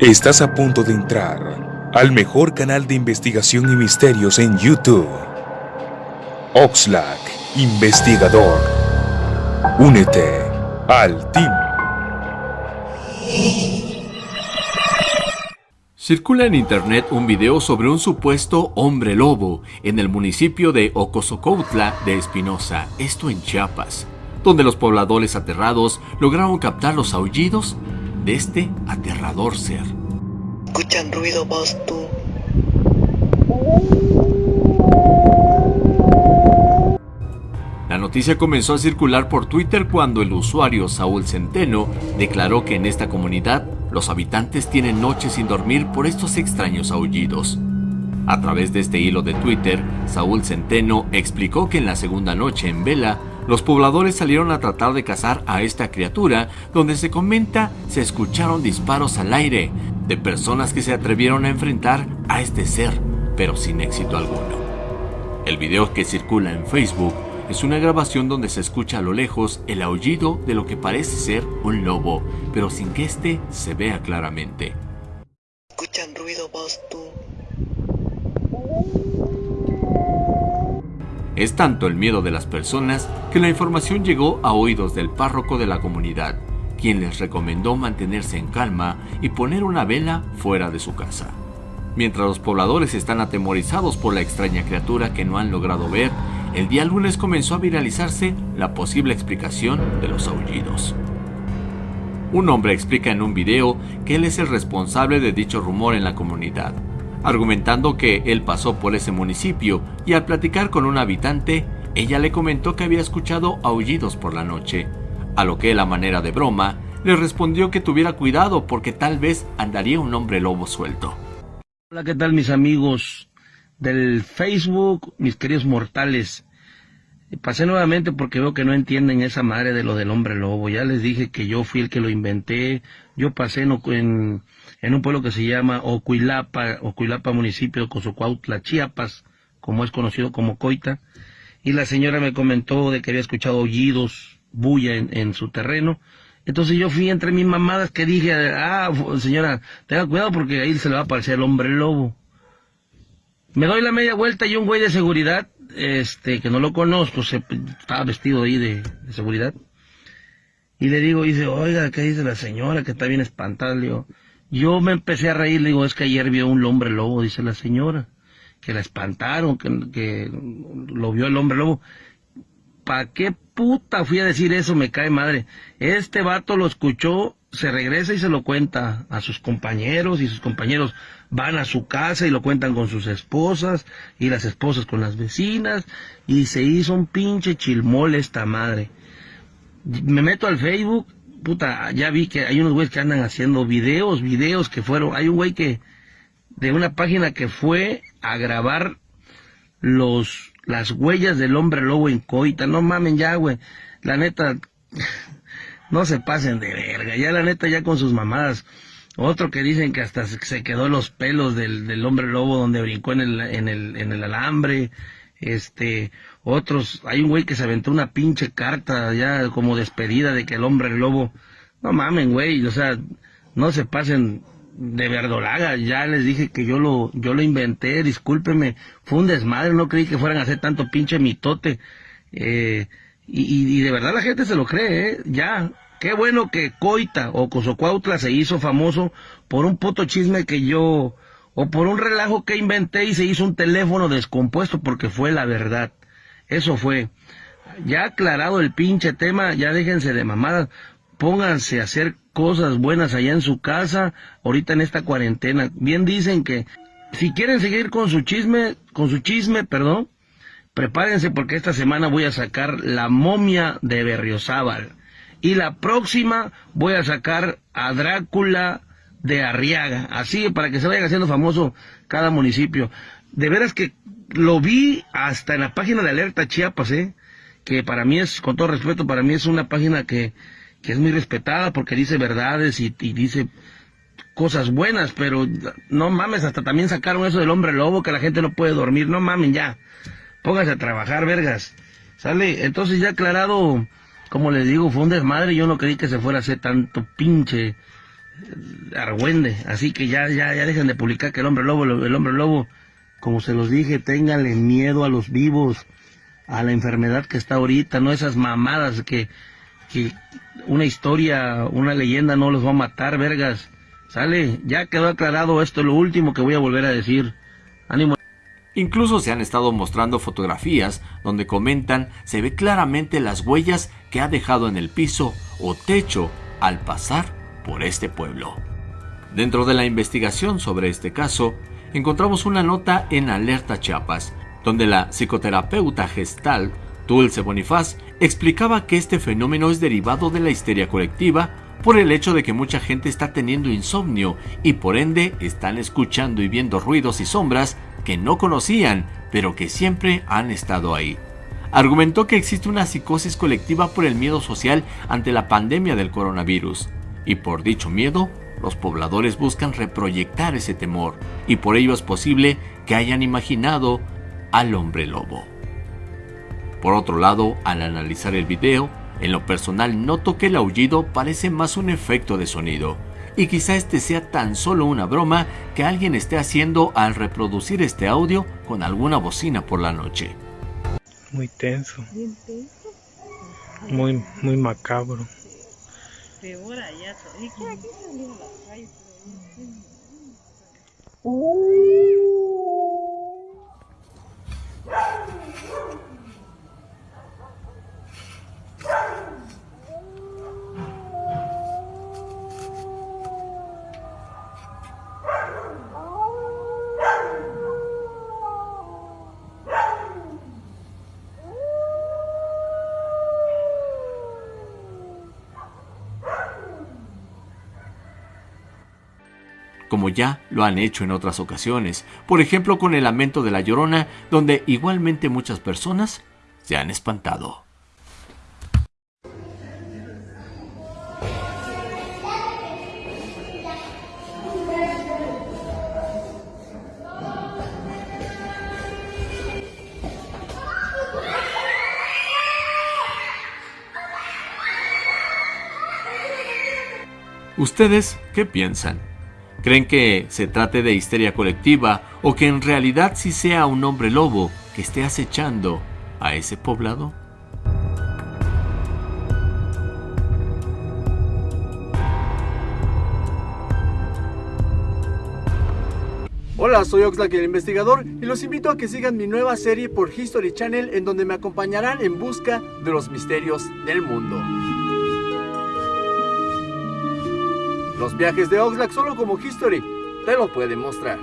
Estás a punto de entrar al mejor canal de investigación y misterios en YouTube. Oxlack, investigador. Únete al team. Circula en internet un video sobre un supuesto hombre lobo en el municipio de Ocosocautla de Espinosa, esto en Chiapas, donde los pobladores aterrados lograron captar los aullidos de este aterrador ser. Escuchan ruido vos tú. La noticia comenzó a circular por Twitter cuando el usuario Saúl Centeno declaró que en esta comunidad los habitantes tienen noches sin dormir por estos extraños aullidos. A través de este hilo de Twitter, Saúl Centeno explicó que en la segunda noche en vela, los pobladores salieron a tratar de cazar a esta criatura, donde se comenta se escucharon disparos al aire de personas que se atrevieron a enfrentar a este ser, pero sin éxito alguno. El video que circula en Facebook es una grabación donde se escucha a lo lejos el aullido de lo que parece ser un lobo, pero sin que éste se vea claramente. Escuchan ruido vos tú. Es tanto el miedo de las personas que la información llegó a oídos del párroco de la comunidad, quien les recomendó mantenerse en calma y poner una vela fuera de su casa. Mientras los pobladores están atemorizados por la extraña criatura que no han logrado ver, el día lunes comenzó a viralizarse la posible explicación de los aullidos. Un hombre explica en un video que él es el responsable de dicho rumor en la comunidad, argumentando que él pasó por ese municipio y al platicar con un habitante, ella le comentó que había escuchado aullidos por la noche, a lo que él a manera de broma le respondió que tuviera cuidado porque tal vez andaría un hombre lobo suelto. Hola, ¿qué tal mis amigos del Facebook, mis queridos mortales? Pasé nuevamente porque veo que no entienden esa madre de lo del hombre lobo. Ya les dije que yo fui el que lo inventé. Yo pasé en, un pueblo que se llama Ocuilapa, Ocuilapa municipio de Cozocuautla, Chiapas, como es conocido como Coita. Y la señora me comentó de que había escuchado aullidos, bulla en, en su terreno. Entonces yo fui entre mis mamadas que dije, ah, señora, tenga cuidado porque ahí se le va a aparecer el hombre lobo. Me doy la media vuelta y un güey de seguridad, este, que no lo conozco, se, estaba vestido ahí de, seguridad. Y le digo, dice, oiga, ¿qué dice la señora? Que está bien espantada. Le digo, yo me empecé a reír, le digo, es que ayer vio un hombre lobo, dice la señora. Que la espantaron, que, que lo vio el hombre lobo. ¿Para qué puta fui a decir eso? Me cae madre. Este vato lo escuchó, se regresa y se lo cuenta a sus compañeros y sus compañeros van a su casa y lo cuentan con sus esposas y las esposas con las vecinas y se hizo un pinche chilmole esta madre. Me meto al Facebook, puta, ya vi que hay unos güeyes que andan haciendo videos, videos que fueron, hay un güey que de una página que fue a grabar los las huellas del hombre lobo en coita. No mamen ya, güey. La neta, no se pasen de verga. Ya la neta, ya con sus mamadas. Otro que dicen que hasta se quedó los pelos del, del hombre lobo donde brincó en el, en el, en el alambre. Este, otros, hay un güey que se aventó una pinche carta ya como despedida de que el hombre lobo, no mamen, güey, o sea, no se pasen de verdolaga, ya les dije que yo lo, yo lo inventé, discúlpeme, fue un desmadre, no creí que fueran a hacer tanto pinche mitote, eh, y, y, de verdad la gente se lo cree, ¿eh? ya, qué bueno que Coita o Cozocuautla se hizo famoso por un puto chisme que yo, o por un relajo que inventé y se hizo un teléfono descompuesto porque fue la verdad, eso fue. Ya aclarado el pinche tema, ya déjense de mamadas, pónganse a hacer cosas buenas allá en su casa, ahorita en esta cuarentena. Bien dicen que si quieren seguir con su chisme, con su chisme, perdón, prepárense porque esta semana voy a sacar la momia de Berriozábal. Y la próxima voy a sacar a Drácula de Arriaga. Así para que se vaya haciendo famoso cada municipio. De veras que lo vi hasta en la página de Alerta Chiapas, ¿eh? que para mí es, con todo respeto, para mí es una página que que es muy respetada porque dice verdades y, dice cosas buenas, pero no mames, hasta también sacaron eso del hombre lobo, que la gente no puede dormir, no mames ya, póngase a trabajar, vergas, ¿sale? Entonces ya aclarado, como les digo, fue un desmadre, yo no creí que se fuera a hacer tanto pinche argüende. Así que ya, ya, ya dejen de publicar que el hombre lobo, el hombre lobo, como se los dije, ténganle miedo a los vivos, a la enfermedad que está ahorita, no esas mamadas que, que una historia, una leyenda no los va a matar, vergas. Sale, ya quedó aclarado esto, lo último que voy a volver a decir. Ánimo. Incluso se han estado mostrando fotografías donde comentan se ve claramente las huellas que ha dejado en el piso o techo al pasar por este pueblo. Dentro de la investigación sobre este caso, encontramos una nota en Alerta Chiapas, donde la psicoterapeuta gestal Dulce Bonifaz explicaba que este fenómeno es derivado de la histeria colectiva por el hecho de que mucha gente está teniendo insomnio y por ende están escuchando y viendo ruidos y sombras que no conocían, pero que siempre han estado ahí. Argumentó que existe una psicosis colectiva por el miedo social ante la pandemia del coronavirus, y por dicho miedo, los pobladores buscan reproyectar ese temor, y por ello es posible que hayan imaginado al hombre lobo. Por otro lado, al analizar el video, en lo personal noto que el aullido parece más un efecto de sonido, y quizá este sea tan solo una broma que alguien esté haciendo al reproducir este audio con alguna bocina por la noche. Muy tenso. Muy, muy macabro. Como ya lo han hecho en otras ocasiones, por ejemplo con el lamento de la llorona, donde igualmente muchas personas se han espantado. ¿Ustedes qué piensan? ¿Creen que se trate de histeria colectiva o que en realidad sí sea un hombre lobo que esté acechando a ese poblado? Hola, soy Oxlack el investigador y los invito a que sigan mi nueva serie por History Channel en donde me acompañarán en busca de los misterios del mundo. Los viajes de Oxlack solo como History te lo pueden mostrar.